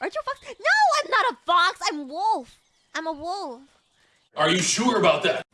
Aren't you a fox? No, I'm not a fox. I'm wolf. I'm a wolf. Are you sure about that?